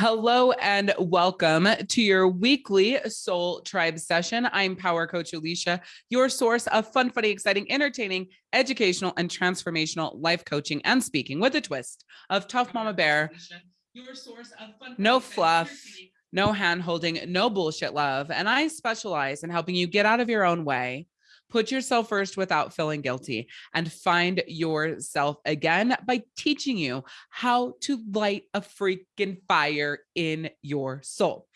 Hello and welcome to your weekly Soul Tribe session. I'm Power Coach Alicia, your source of fun, funny, exciting, entertaining, educational, and transformational life coaching and speaking with a twist of Tough Mama Bear. Your source of fun, no fluff, no hand holding, no bullshit love. And I specialize in helping you get out of your own way Put yourself first without feeling guilty and find yourself again by teaching you how to light a freaking fire in your soul.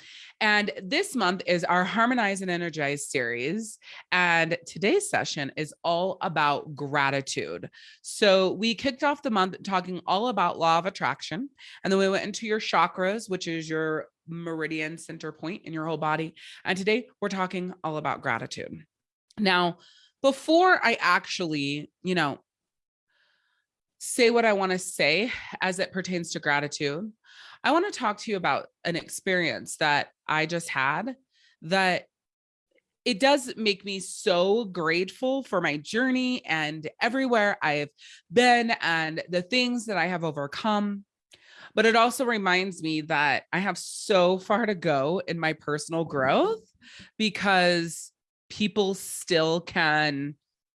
And this month is our Harmonize and Energize series. And today's session is all about gratitude. So we kicked off the month talking all about law of attraction. And then we went into your chakras, which is your meridian center point in your whole body. And today we're talking all about gratitude. Now, before I actually, you know, say what I want to say as it pertains to gratitude, I want to talk to you about an experience that I just had that it does make me so grateful for my journey and everywhere I've been and the things that I have overcome. But it also reminds me that I have so far to go in my personal growth because people still can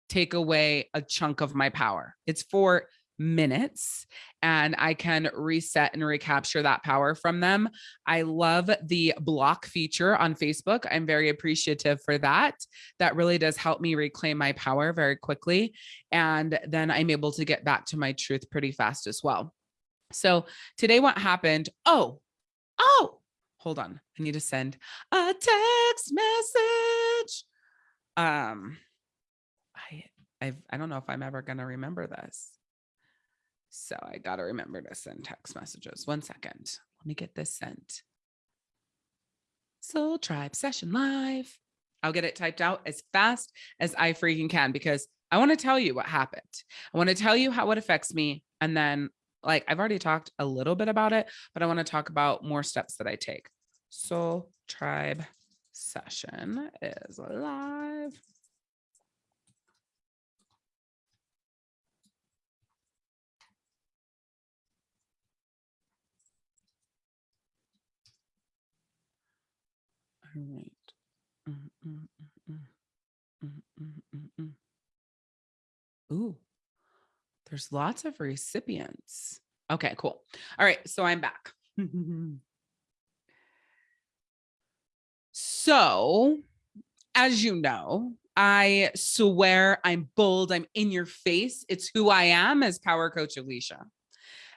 take away a chunk of my power. It's for minutes and I can reset and recapture that power from them. I love the block feature on Facebook. I'm very appreciative for that. That really does help me reclaim my power very quickly. And then I'm able to get back to my truth pretty fast as well. So today what happened? Oh, oh, hold on. I need to send a text message um i i i don't know if i'm ever going to remember this. So i got to remember to send text messages. One second. Let me get this sent. Soul tribe session live. I'll get it typed out as fast as i freaking can because i want to tell you what happened. I want to tell you how it affects me and then like i've already talked a little bit about it but i want to talk about more steps that i take. Soul tribe session is live. All right. Mm, mm, mm, Ooh, there's lots of recipients. Okay, cool. All right, so I'm back. So, as you know, I swear I'm bold, I'm in your face. It's who I am as Power Coach Alicia.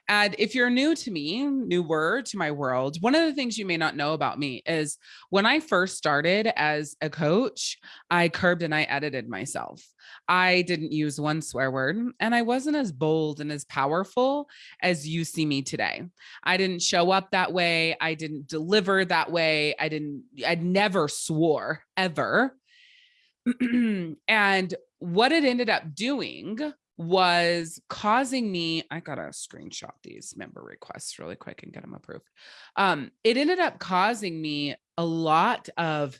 And if you're new to me, newer to my world, one of the things you may not know about me is when I first started as a coach, I curbed and I edited myself. I didn't use one swear word and I wasn't as bold and as powerful as you see me today. I didn't show up that way. I didn't deliver that way. I didn't, I never swore ever. and what it ended up doing was causing me i gotta screenshot these member requests really quick and get them approved. Um it ended up causing me a lot of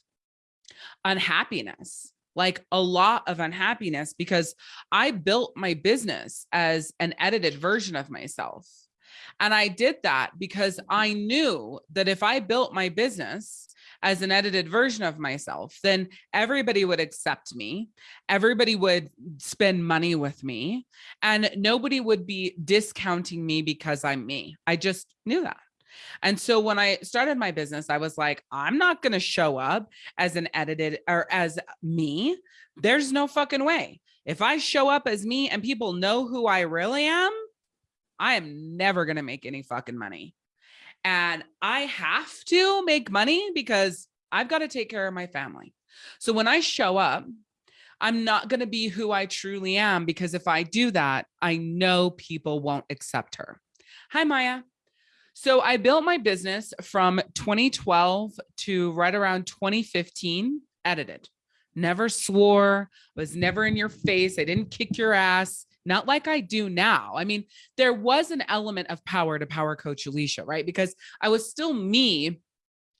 unhappiness like a lot of unhappiness because i built my business as an edited version of myself. And i did that because i knew that if i built my business as an edited version of myself, then everybody would accept me. Everybody would spend money with me and nobody would be discounting me because I'm me. I just knew that. And so when I started my business, I was like, I'm not going to show up as an edited or as me. There's no fucking way. If I show up as me and people know who I really am, I am never going to make any fucking money and I have to make money because I've got to take care of my family. So when I show up, I'm not going to be who I truly am because if I do that, I know people won't accept her. Hi, Maya. So I built my business from 2012 to right around 2015, edited. Never swore, was never in your face. I didn't kick your ass not like I do now. I mean, there was an element of power to power coach Alicia, right? Because I was still me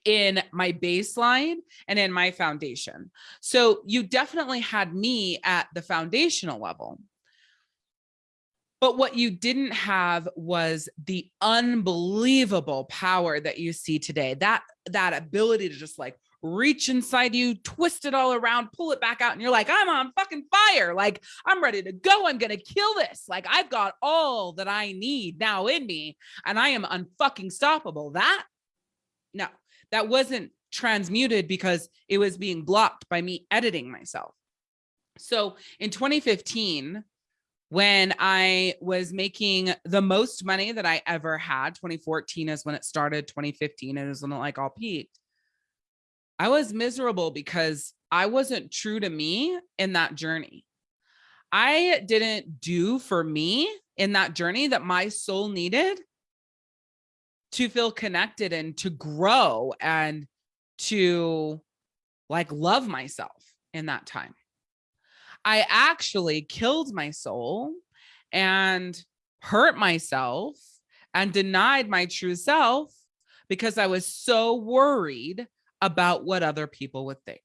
in my baseline and in my foundation. So you definitely had me at the foundational level. But what you didn't have was the unbelievable power that you see today. That that ability to just like reach inside you, twist it all around, pull it back out, and you're like, I'm on fucking fire. Like, I'm ready to go. I'm gonna kill this. Like, I've got all that I need now in me, and I am unfucking stoppable. That no, that wasn't transmuted because it was being blocked by me editing myself. So in 2015, when I was making the most money that I ever had, 2014 is when it started, 2015 is when it like all peaked. I was miserable because I wasn't true to me in that journey. I didn't do for me in that journey that my soul needed to feel connected and to grow and to like love myself in that time. I actually killed my soul and hurt myself and denied my true self because I was so worried about what other people would think.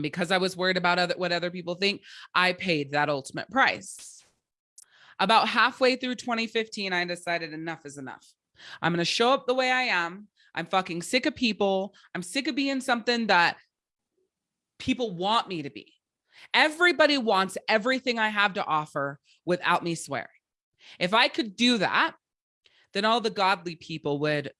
Because I was worried about other, what other people think, I paid that ultimate price. About halfway through 2015, I decided enough is enough. I'm going to show up the way I am. I'm fucking sick of people. I'm sick of being something that people want me to be. Everybody wants everything I have to offer without me swearing. If I could do that, then all the godly people would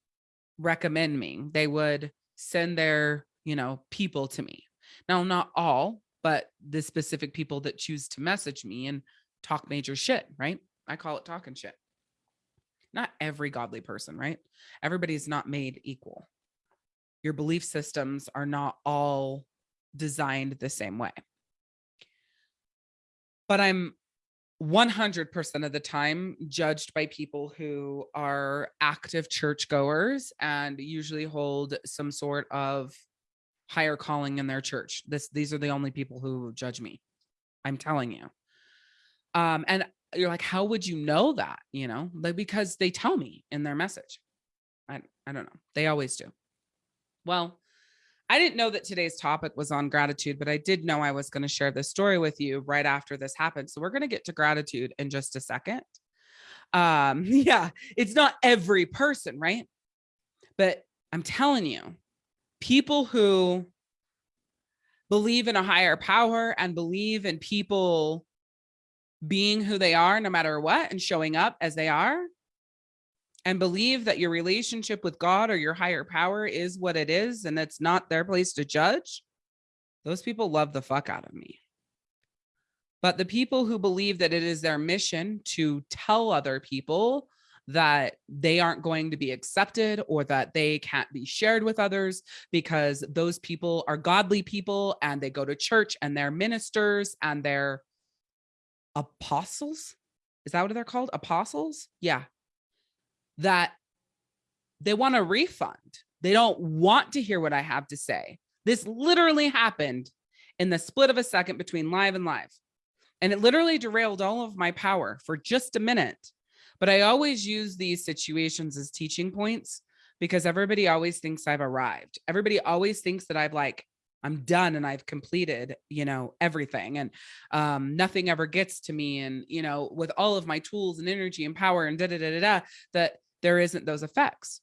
recommend me. They would send their, you know, people to me. Now, not all, but the specific people that choose to message me and talk major shit, right? I call it talking shit. Not every godly person, right? Everybody's not made equal. Your belief systems are not all designed the same way but I'm 100% of the time judged by people who are active churchgoers and usually hold some sort of higher calling in their church. This these are the only people who judge me. I'm telling you. Um and you're like how would you know that, you know? Like because they tell me in their message. I I don't know. They always do. Well, I didn't know that today's topic was on gratitude, but I did know I was going to share this story with you right after this happened. So we're going to get to gratitude in just a second. Um, yeah, it's not every person, right? But I'm telling you, people who believe in a higher power and believe in people being who they are no matter what and showing up as they are and believe that your relationship with God or your higher power is what it is and it's not their place to judge, those people love the fuck out of me. But the people who believe that it is their mission to tell other people that they aren't going to be accepted or that they can't be shared with others because those people are godly people and they go to church and they're ministers and they're apostles. Is that what they're called? Apostles? Yeah, that they want a refund. They don't want to hear what I have to say. This literally happened in the split of a second between live and live. And it literally derailed all of my power for just a minute. But I always use these situations as teaching points because everybody always thinks I've arrived. Everybody always thinks that I've like, I'm done and I've completed, you know, everything and um, nothing ever gets to me. And, you know, with all of my tools and energy and power and da da da da, da that there isn't those effects.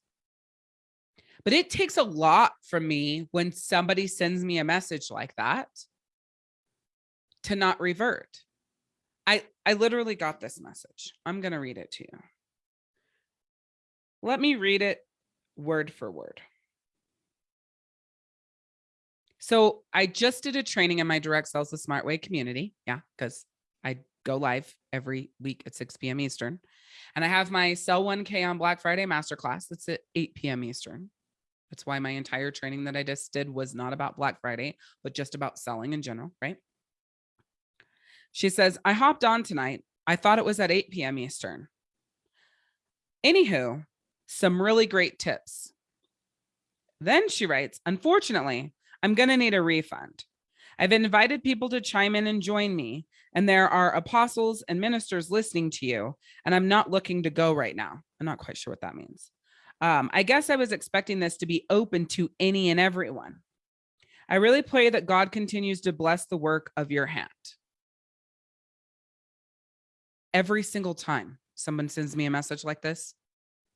But it takes a lot from me when somebody sends me a message like that to not revert. I, I literally got this message. I'm going to read it to you. Let me read it word for word. So I just did a training in my direct sales the smart way community. Yeah, because I go live every week at 6 p.m. Eastern. And I have my Sell 1K on Black Friday masterclass. That's at 8 p.m. Eastern. That's why my entire training that I just did was not about Black Friday, but just about selling in general, right? She says, I hopped on tonight. I thought it was at 8 p.m. Eastern. Anywho, some really great tips. Then she writes, unfortunately, I'm going to need a refund. I've invited people to chime in and join me, and there are apostles and ministers listening to you, and I'm not looking to go right now. I'm not quite sure what that means. Um, I guess I was expecting this to be open to any and everyone. I really pray that God continues to bless the work of your hand. every single time someone sends me a message like this,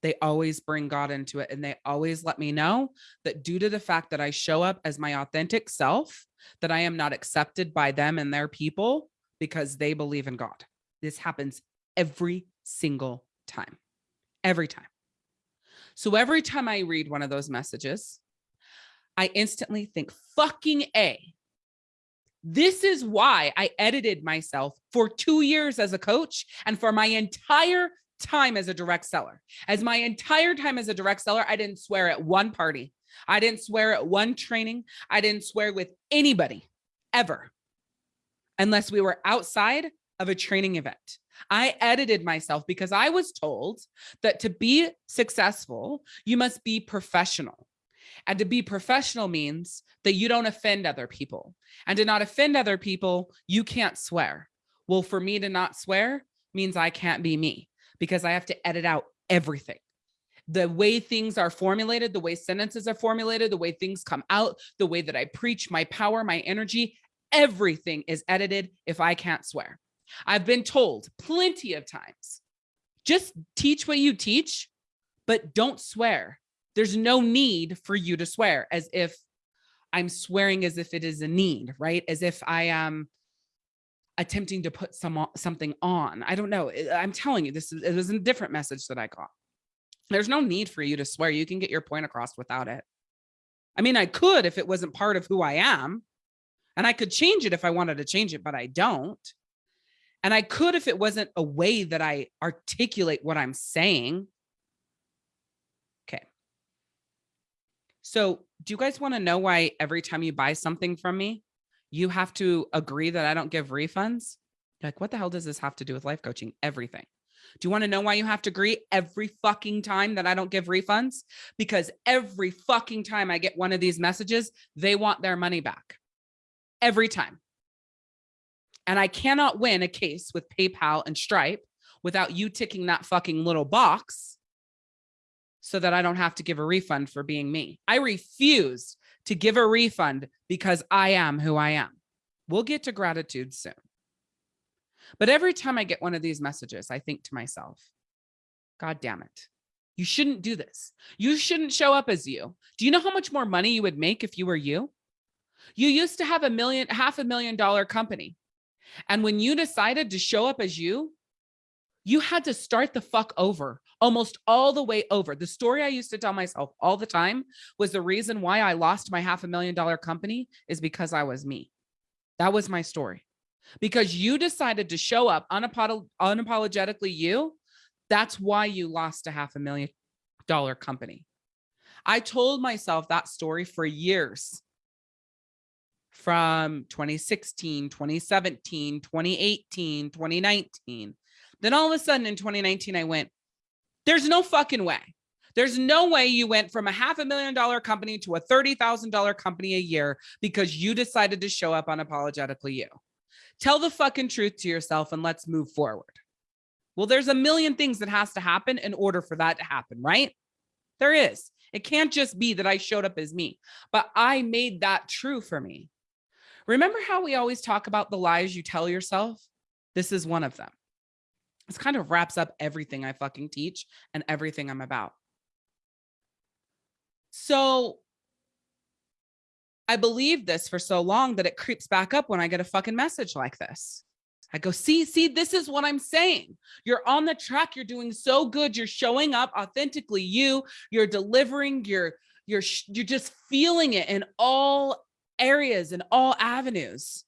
they always bring God into it. And they always let me know that due to the fact that I show up as my authentic self, that I am not accepted by them and their people because they believe in God. This happens every single time, every time. So every time I read one of those messages, I instantly think fucking A. This is why I edited myself for two years as a coach and for my entire time as a direct seller. As my entire time as a direct seller, I didn't swear at one party. I didn't swear at one training. I didn't swear with anybody ever, unless we were outside of a training event. I edited myself because I was told that to be successful, you must be professional. And to be professional means that you don't offend other people. And to not offend other people, you can't swear. Well, for me to not swear means I can't be me because I have to edit out everything. The way things are formulated, the way sentences are formulated, the way things come out, the way that I preach, my power, my energy, everything is edited if I can't swear. I've been told plenty of times, just teach what you teach, but don't swear. There's no need for you to swear as if I'm swearing as if it is a need, right? As if I am attempting to put some something on. I don't know. I'm telling you, this is, it was a different message that I got. There's no need for you to swear. You can get your point across without it. I mean, I could if it wasn't part of who I am and I could change it if I wanted to change it, but I don't. And I could if it wasn't a way that I articulate what I'm saying. Okay. So do you guys want to know why every time you buy something from me, you have to agree that I don't give refunds? You're like, what the hell does this have to do with life coaching? Everything. Do you want to know why you have to agree every fucking time that I don't give refunds? Because every fucking time I get one of these messages, they want their money back. Every time. And I cannot win a case with PayPal and Stripe without you ticking that fucking little box so that I don't have to give a refund for being me. I refuse to give a refund because I am who I am. We'll get to gratitude soon. But every time I get one of these messages, I think to myself, God damn it. You shouldn't do this. You shouldn't show up as you. Do you know how much more money you would make if you were you? You used to have a million, half a million dollar company. And when you decided to show up as you, you had to start the fuck over almost all the way over. The story I used to tell myself all the time was the reason why I lost my half a million dollar company is because I was me. That was my story. Because you decided to show up unapolog unapologetically you, that's why you lost a half a million dollar company. I told myself that story for years from 2016, 2017, 2018, 2019. Then all of a sudden in 2019, I went, there's no fucking way. There's no way you went from a half a million dollar company to a $30,000 company a year because you decided to show up unapologetically you. Tell the fucking truth to yourself and let's move forward. Well, there's a million things that has to happen in order for that to happen, right? There is. It can't just be that I showed up as me, but I made that true for me. Remember how we always talk about the lies you tell yourself? This is one of them. This kind of wraps up everything I fucking teach and everything I'm about. So I believe this for so long that it creeps back up when I get a fucking message like this. I go, see, see, this is what I'm saying. You're on the track. You're doing so good. You're showing up authentically. You, you're delivering. You're, you're, you're just feeling it in all areas and all avenues.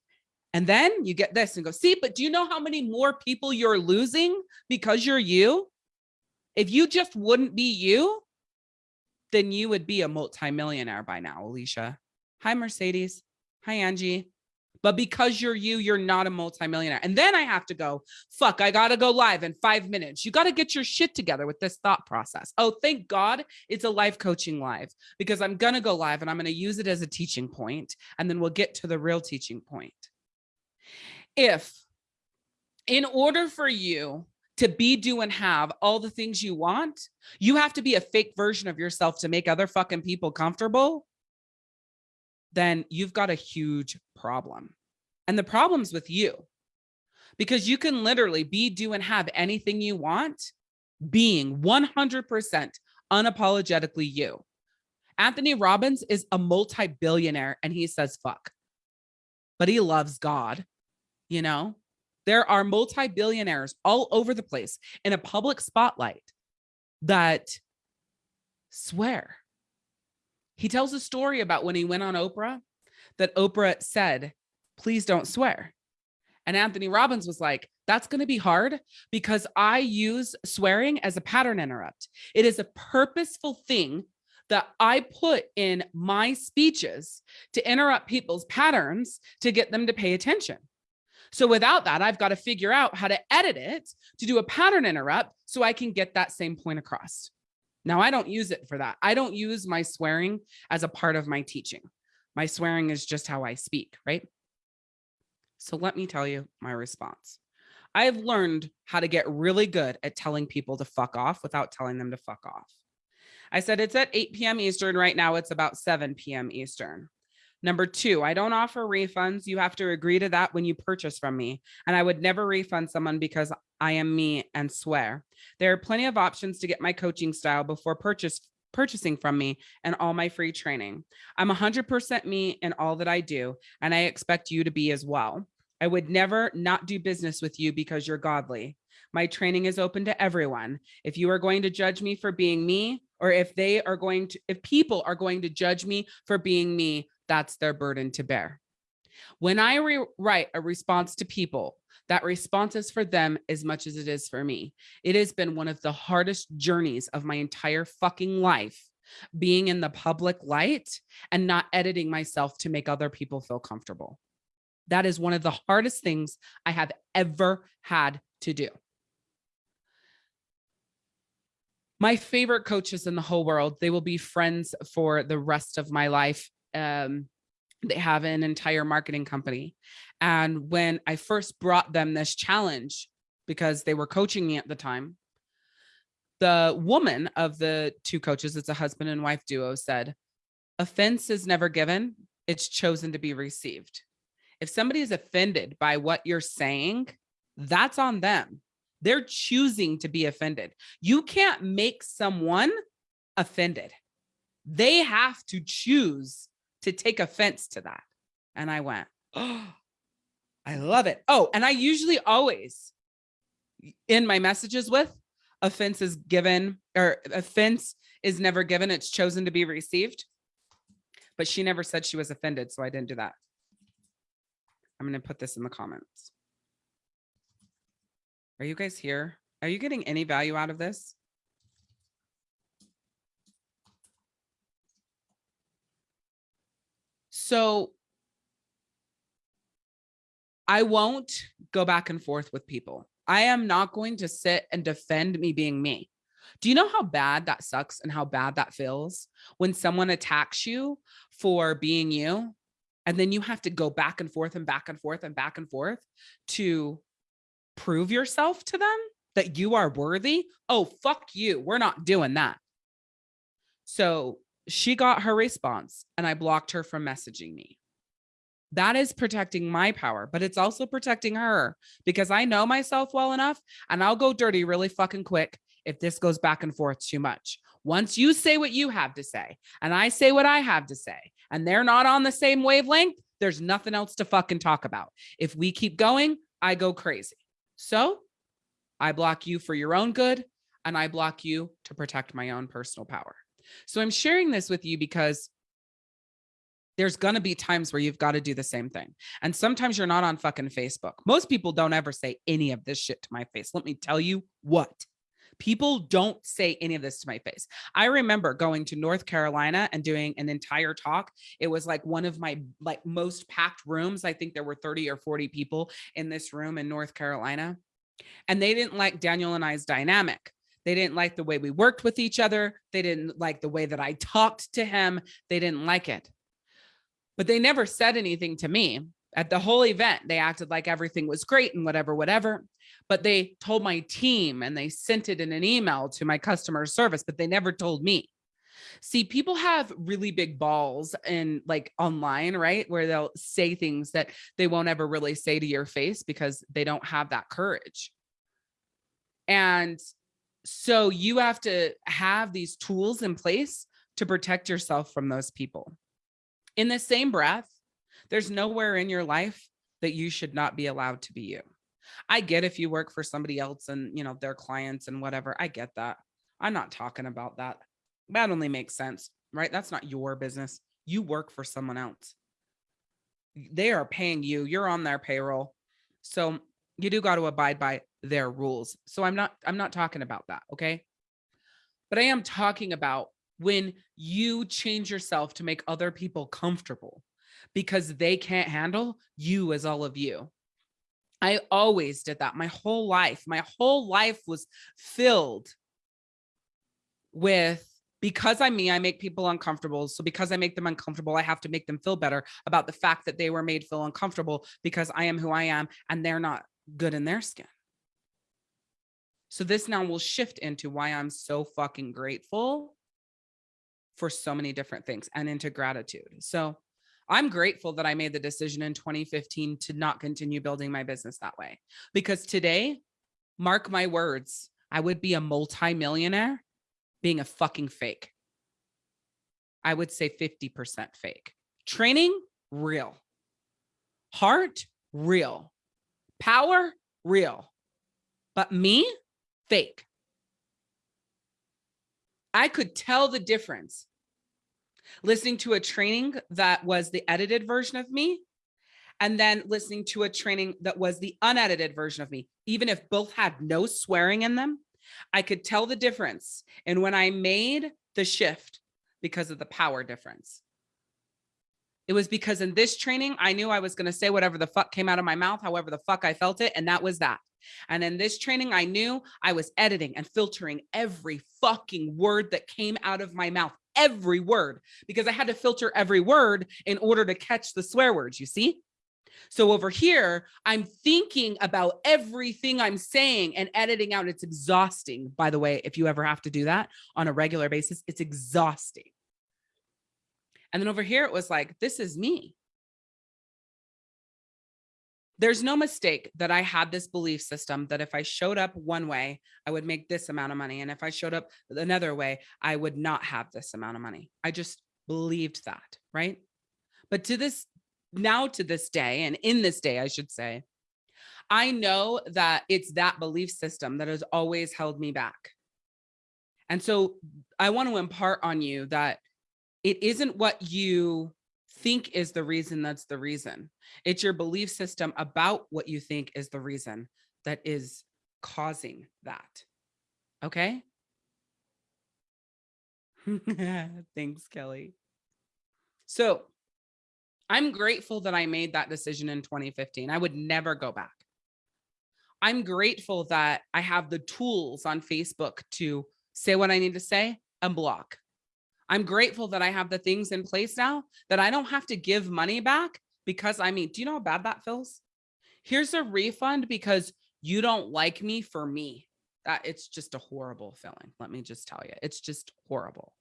And then you get this and go, see, but do you know how many more people you're losing because you're you? If you just wouldn't be you, then you would be a multimillionaire by now, Alicia. Hi, Mercedes. Hi, Angie. But because you're you, you're not a multimillionaire. And then I have to go, fuck, I got to go live in five minutes. You got to get your shit together with this thought process. Oh, thank God it's a life coaching live because I'm going to go live and I'm going to use it as a teaching point, And then we'll get to the real teaching point. If in order for you to be, do, and have all the things you want, you have to be a fake version of yourself to make other fucking people comfortable, then you've got a huge problem. And the problem's with you. because you can literally be, do, and have anything you want being 100% unapologetically you. Anthony Robbins is a multi-billionaire and he says fuck, but he loves God, you know? There are multi-billionaires all over the place in a public spotlight that swear. He tells a story about when he went on Oprah that Oprah said, please don't swear. And Anthony Robbins was like, that's going to be hard because I use swearing as a pattern interrupt. It is a purposeful thing that I put in my speeches to interrupt people's patterns to get them to pay attention. So without that, I've got to figure out how to edit it to do a pattern interrupt so I can get that same point across. Now I don't use it for that. I don't use my swearing as a part of my teaching. My swearing is just how I speak, right? So let me tell you my response. I've learned how to get really good at telling people to fuck off without telling them to fuck off. I said it's at 8 p.m. Eastern. Right now it's about 7 p.m. Eastern. Number two, I don't offer refunds. You have to agree to that when you purchase from me. And I would never refund someone because I am me and swear. There are plenty of options to get my coaching style before purchase purchasing from me and all my free training. I'm 100% me in all that I do, and I expect you to be as well. I would never not do business with you because you're godly. My training is open to everyone. If you are going to judge me for being me, or if they are going to, if people are going to judge me for being me, that's their burden to bear. When I write a response to people, that response is for them as much as it is for me. It has been one of the hardest journeys of my entire fucking life being in the public light and not editing myself to make other people feel comfortable. That is one of the hardest things I have ever had to do. My favorite coaches in the whole world, they will be friends for the rest of my life. Um, they have an entire marketing company. And when I first brought them this challenge, because they were coaching me at the time, the woman of the two coaches, it's a husband and wife duo, said, offense is never given, it's chosen to be received. If somebody is offended by what you're saying, that's on them. They're choosing to be offended. You can't make someone offended. They have to choose to take offense to that. And I went, oh, I mm. love it. Oh, and I usually always in my messages with offense is given or offense is never given. It's chosen to be received. But she never said she was offended. So I didn't do that. I'm going to put this in the comments. Are you guys here? Are you getting any value out of this? So I won't go back and forth with people. I am not going to sit and defend me being me. Do you know how bad that sucks and how bad that feels when someone attacks you for being you? And then you have to go back and forth and back and forth and back and forth to prove yourself to them that you are worthy. Oh, fuck you. We're not doing that. So she got her response and I blocked her from messaging me. That is protecting my power, but it's also protecting her because I know myself well enough and I'll go dirty really fucking quick if this goes back and forth too much. Once you say what you have to say and I say what I have to say and they're not on the same wavelength, there's nothing else to fucking talk about. If we keep going, I go crazy. So I block you for your own good and I block you to protect my own personal power. So I'm sharing this with you because there's going to be times where you've got to do the same thing. And sometimes you're not on fucking Facebook. Most people don't ever say any of this shit to my face. Let me tell you what. People don't say any of this to my face. I remember going to North Carolina and doing an entire talk. It was like one of my like most packed rooms. I think there were 30 or 40 people in this room in North Carolina. And they didn't like Daniel and I's dynamic. They didn't like the way we worked with each other. They didn't like the way that I talked to him. They didn't like it. But they never said anything to me. At the whole event, they acted like everything was great and whatever, whatever. But they told my team and they sent it in an email to my customer service, but they never told me. See, people have really big balls and like online, right? Where they'll say things that they won't ever really say to your face because they don't have that courage. And so you have to have these tools in place to protect yourself from those people. In the same breath, there's nowhere in your life that you should not be allowed to be you. I get if you work for somebody else and, you know, their clients and whatever. I get that. I'm not talking about that. That only makes sense, right? That's not your business. You work for someone else. They are paying you. You're on their payroll. So you do got to abide by their rules. So I'm not I'm not talking about that, okay? But I am talking about when you change yourself to make other people comfortable because they can't handle you as all of you. I always did that my whole life. My whole life was filled with because I'm me, I make people uncomfortable. So because I make them uncomfortable, I have to make them feel better about the fact that they were made feel uncomfortable because I am who I am and they're not good in their skin. So this now will shift into why I'm so fucking grateful for so many different things and into gratitude. So I'm grateful that I made the decision in 2015 to not continue building my business that way because today, mark my words, I would be a multi-millionaire being a fucking fake. I would say 50% fake. Training, real. Heart, real. Power, real. But me, fake. I could tell the difference listening to a training that was the edited version of me and then listening to a training that was the unedited version of me, even if both had no swearing in them, I could tell the difference. And when I made the shift because of the power difference, it was because in this training, I knew I was going to say whatever the fuck came out of my mouth, however the fuck I felt it. And that was that. And in this training, I knew I was editing and filtering every fucking word that came out of my mouth, every word, because I had to filter every word in order to catch the swear words, you see? So over here, I'm thinking about everything I'm saying and editing out. It's exhausting. By the way, if you ever have to do that on a regular basis, it's exhausting. And then over here, it was like, this is me. There's no mistake that I had this belief system that if I showed up one way, I would make this amount of money. And if I showed up another way, I would not have this amount of money. I just believed that, right? But to this now to this day, and in this day, I should say, I know that it's that belief system that has always held me back. And so I want to impart on you that it isn't what you think is the reason that's the reason. It's your belief system about what you think is the reason that is causing that. Okay? Thanks, Kelly. So I'm grateful that I made that decision in 2015. I would never go back. I'm grateful that I have the tools on Facebook to say what I need to say and block. I'm grateful that I have the things in place now that I don't have to give money back because I mean, do you know how bad that feels? Here's a refund because you don't like me for me. That it's just a horrible feeling. Let me just tell you, it's just horrible.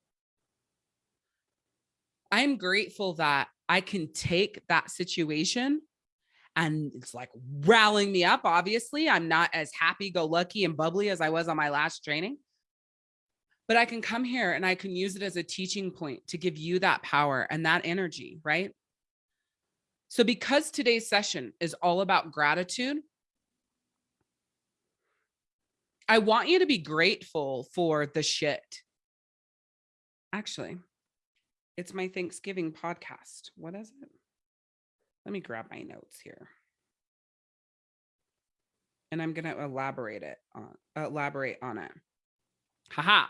I'm grateful that I can take that situation and it's like rallying me up. Obviously, I'm not as happy go lucky and bubbly as I was on my last training. But I can come here and I can use it as a teaching point to give you that power and that energy, right? So because today's session is all about gratitude, I want you to be grateful for the shit. Actually, it's my Thanksgiving podcast. What is it? Let me grab my notes here. And I'm going to elaborate it on elaborate on it. Haha.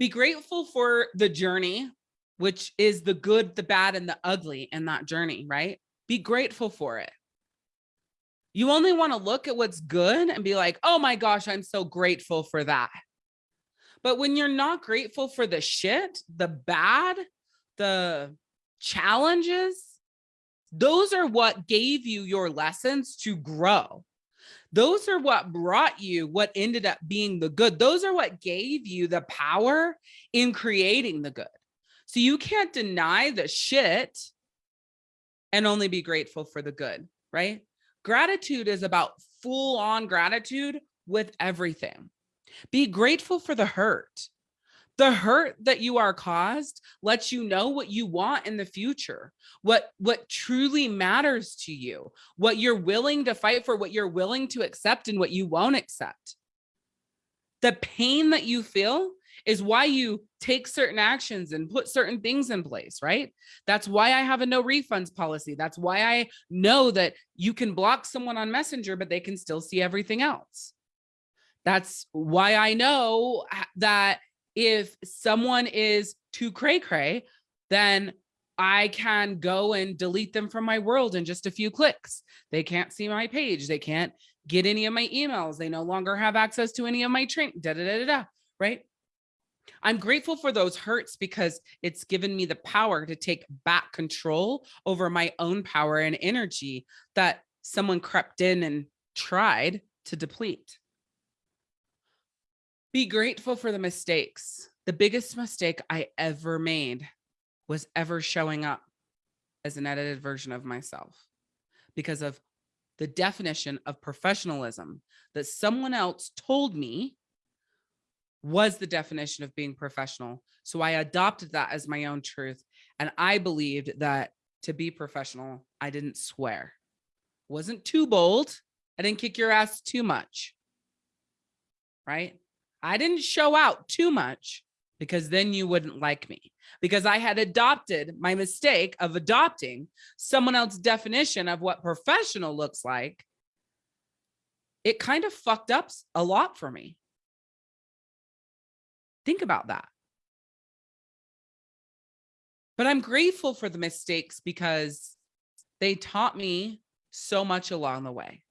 Be grateful for the journey, which is the good, the bad, and the ugly in that journey, right? Be grateful for it. You only want to look at what's good and be like, oh my gosh, I'm so grateful for that. But when you're not grateful for the shit, the bad, the challenges, those are what gave you your lessons to grow. Those are what brought you what ended up being the good. Those are what gave you the power in creating the good. So you can't deny the shit and only be grateful for the good, right? Gratitude is about full on gratitude with everything. Be grateful for the hurt. The hurt that you are caused lets you know what you want in the future, what what truly matters to you, what you're willing to fight for, what you're willing to accept and what you won't accept. The pain that you feel is why you take certain actions and put certain things in place, right? That's why I have a no refunds policy. That's why I know that you can block someone on Messenger, but they can still see everything else. That's why I know uh, that if someone is too cray cray, then I can go and delete them from my world in just a few clicks. They can't see my page. They can't get any of my emails. They no longer have access to any of my train, da, da, da, da, da, right? I'm grateful for those hurts because it's given me the power to take back control over my own power and energy that someone crept in and tried to deplete. Be grateful for the mistakes. The biggest mistake I ever made was ever showing up as an edited version of myself because of the definition of professionalism that someone else told me was the definition of being professional. So I adopted that as my own truth. And I believed that to be professional, I didn't swear. Wasn't too bold. I didn't kick your ass too much. Right? I didn't show out too much because then you wouldn't like me because I had adopted my mistake of adopting someone else's definition of what professional looks like. It kind of fucked up a lot for me. Think about that. But I'm grateful for the mistakes because they taught me so much along the way.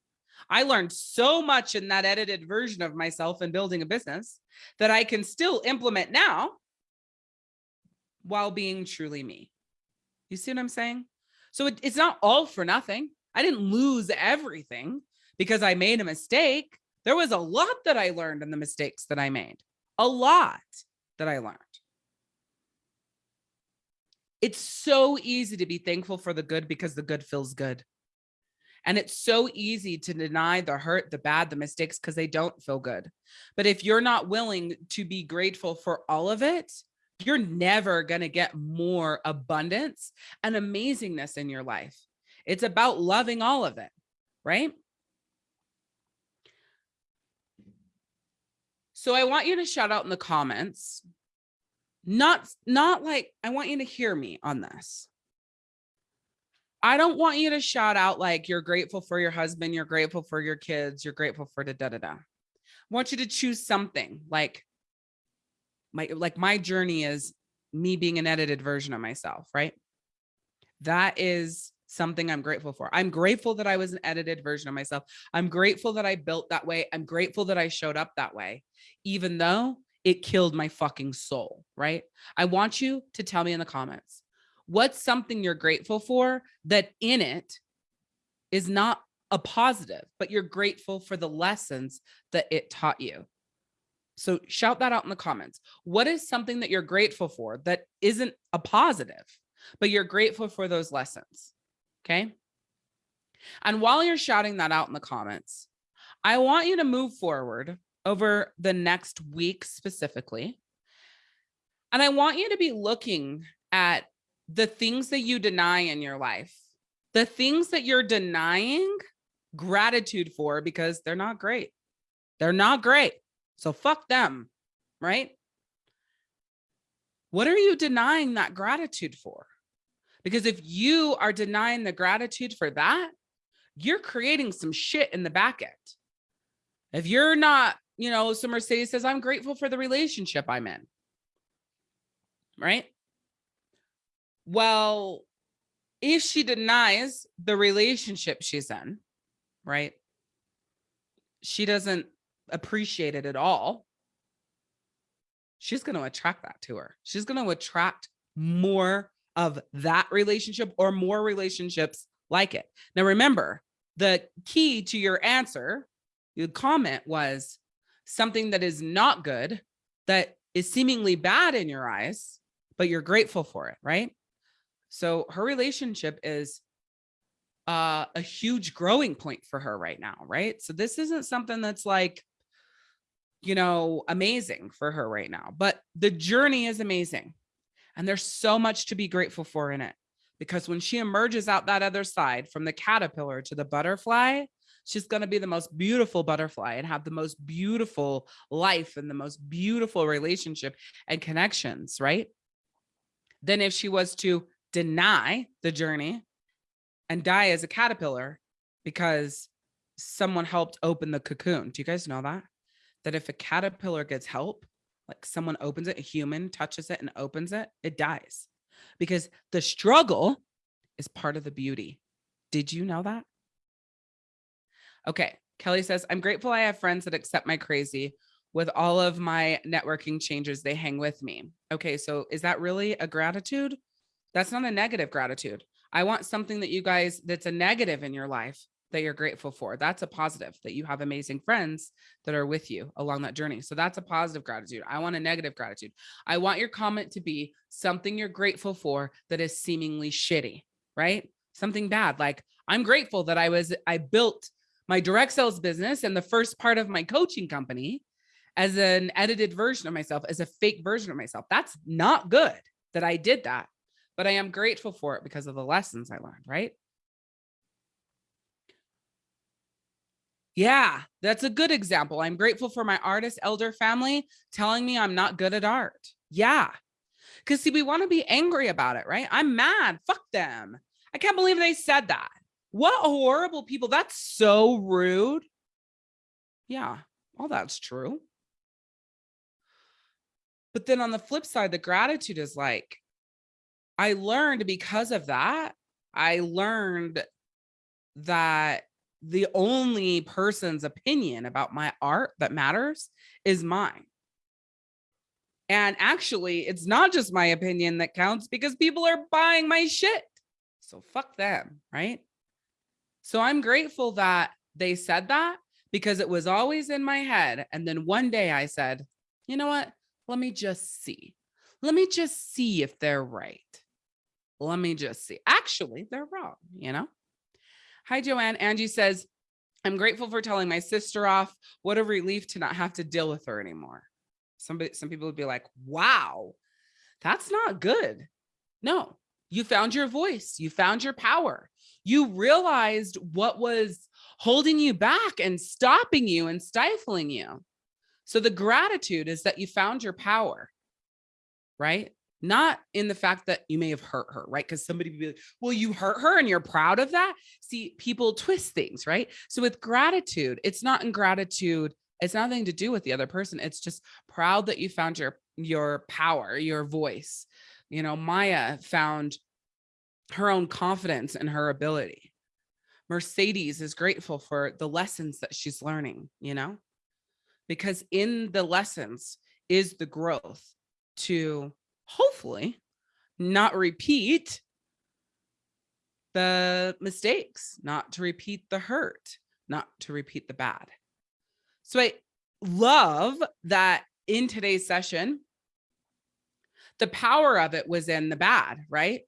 I learned so much in that edited version of myself and building a business that I can still implement now while being truly me. You see what I'm saying? So it, it's not all for nothing. I didn't lose everything because I made a mistake. There was a lot that I learned in the mistakes that I made, a lot that I learned. It's so easy to be thankful for the good because the good feels good. And it's so easy to deny the hurt, the bad, the mistakes because they don't feel good. But if you're not willing to be grateful for all of it, you're never going to get more abundance and amazingness in your life. It's about loving all of it, right? So I want you to shout out in the comments. Not not like I want you to hear me on this. I don't want you to shout out like you're grateful for your husband, you're grateful for your kids, you're grateful for da da da da. I want you to choose something like my like my journey is me being an edited version of myself, right? That is something I'm grateful for. I'm grateful that I was an edited version of myself. I'm grateful that I built that way. I'm grateful that I showed up that way, even though it killed my fucking soul, right? I want you to tell me in the comments what's something you're grateful for that in it is not a positive, but you're grateful for the lessons that it taught you. So shout that out in the comments. What is something that you're grateful for that isn't a positive, but you're grateful for those lessons? Okay. And while you're shouting that out in the comments, I want you to move forward over the next week specifically. And I want you to be looking at the things that you deny in your life, the things that you're denying gratitude for because they're not great. They're not great. So fuck them, right? What are you denying that gratitude for? Because if you are denying the gratitude for that, you're creating some shit in the back end. If you're not, you know, so Mercedes says, I'm grateful for the relationship I'm in. Right? Well, if she denies the relationship she's in, right? She doesn't appreciate it at all. She's going to attract that to her. She's going to attract more of that relationship or more relationships like it. Now, remember, the key to your answer The comment was something that is not good, that is seemingly bad in your eyes, but you're grateful for it, right? So her relationship is uh, a huge growing point for her right now, right? So this isn't something that's like, you know, amazing for her right now, but the journey is amazing. And there's so much to be grateful for in it because when she emerges out that other side from the caterpillar to the butterfly, she's going to be the most beautiful butterfly and have the most beautiful life and the most beautiful relationship and connections, right? Then if she was to deny the journey and die as a caterpillar because someone helped open the cocoon. Do you guys know that? That if a caterpillar gets help, like someone opens it, a human touches it and opens it, it dies because the struggle is part of the beauty. Did you know that? Okay. Kelly says, I'm grateful I have friends that accept my crazy with all of my networking changes. They hang with me. Okay. So is that really a gratitude? That's not a negative gratitude. I want something that you guys that's a negative in your life that you're grateful for. That's a positive that you have amazing friends that are with you along that journey. So that's a positive gratitude. I want a negative gratitude. I want your comment to be something you're grateful for that is seemingly shitty, right? Something bad. Like I'm grateful that I was, I built my direct sales business and the first part of my coaching company as an edited version of myself, as a fake version of myself. That's not good that I did that, but I am grateful for it because of the lessons I learned, right? Yeah, that's a good example. I'm grateful for my artist elder family telling me I'm not good at art. Yeah. Because see, we want to be angry about it, right? I'm mad. Fuck them. I can't believe they said that. What horrible people. That's so rude. Yeah, all that's true. But then on the flip side, the gratitude is like, I learned because of that, I learned that the only person's opinion about my art that matters is mine. And actually, it's not just my opinion that counts because people are buying my shit. So fuck them, right? So I'm grateful that they said that because it was always in my head. And then one day I said, you know what? Let me just see. Let me just see if they're right. Let me just see. Actually, they're wrong, you know? Hi, Joanne. Angie says, I'm grateful for telling my sister off. What a relief to not have to deal with her anymore. Somebody, some people would be like, wow, that's not good. No, you found your voice. You found your power. You realized what was holding you back and stopping you and stifling you. So the gratitude is that you found your power, right? Not in the fact that you may have hurt her, right? Because somebody would be like, well, you hurt her and you're proud of that. See, people twist things, right? So with gratitude, it's not in gratitude. It's nothing to do with the other person. It's just proud that you found your, your power, your voice. You know, Maya found her own confidence and her ability. Mercedes is grateful for the lessons that she's learning, you know, because in the lessons is the growth to hopefully not repeat the mistakes, not to repeat the hurt, not to repeat the bad. So I love that in today's session, the power of it was in the bad, right?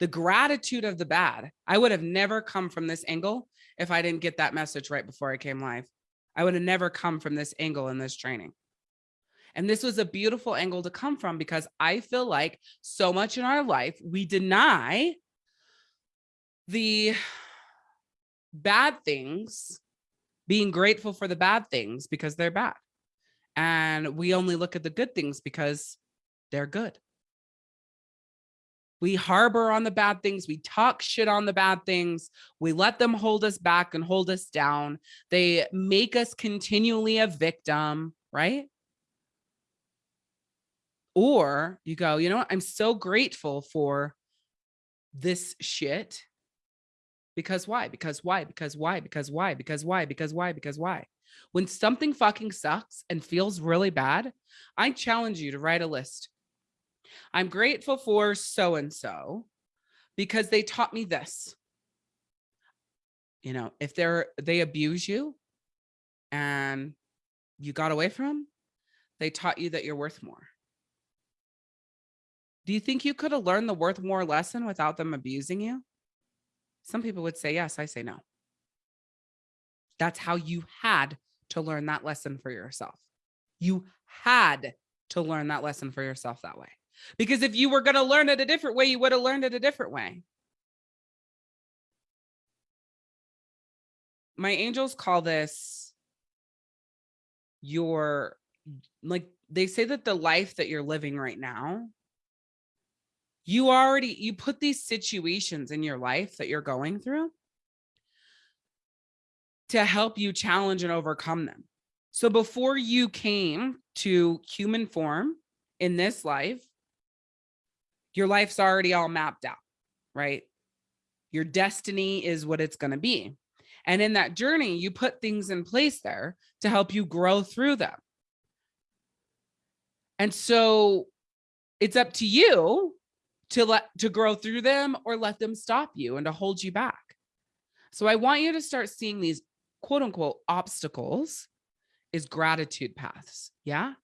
The gratitude of the bad. I would have never come from this angle if I didn't get that message right before I came live. I would have never come from this angle in this training. And this was a beautiful angle to come from because I feel like so much in our life, we deny the bad things, being grateful for the bad things because they're bad. And we only look at the good things because they're good. We harbor on the bad things. We talk shit on the bad things. We let them hold us back and hold us down. They make us continually a victim, right? Or you go, you know what? I'm so grateful for this shit. Because why? Because why? Because why? Because why? Because why? Because why? Because why? When something fucking sucks and feels really bad, I challenge you to write a list. I'm grateful for so-and-so because they taught me this. You know, if they're, they abuse you and you got away from them, they taught you that you're worth more. Do you think you could have learned the worth more lesson without them abusing you? Some people would say yes. I say no. That's how you had to learn that lesson for yourself. You had to learn that lesson for yourself that way. Because if you were going to learn it a different way, you would have learned it a different way. My angels call this your, like, they say that the life that you're living right now, you already, you put these situations in your life that you're going through to help you challenge and overcome them. So before you came to human form in this life, your life's already all mapped out, right? Your destiny is what it's going to be. And in that journey, you put things in place there to help you grow through them. And so it's up to you to let to grow through them or let them stop you and to hold you back. So I want you to start seeing these quote unquote obstacles is gratitude paths. Yeah.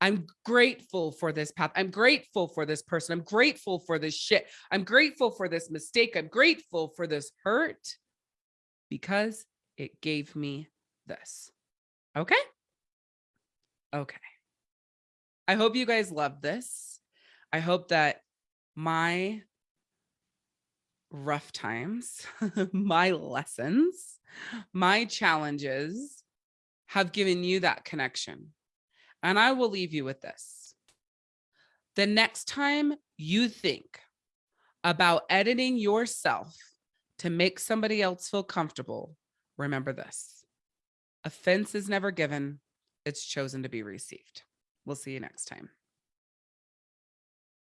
I'm grateful for this path. I'm grateful for this person. I'm grateful for this shit. I'm grateful for this mistake. I'm grateful for this hurt because it gave me this. Okay. Okay. I hope you guys love this. I hope that my rough times, my lessons, my challenges have given you that connection. And I will leave you with this. The next time you think about editing yourself to make somebody else feel comfortable, remember this. Offense is never given, it's chosen to be received. We'll see you next time.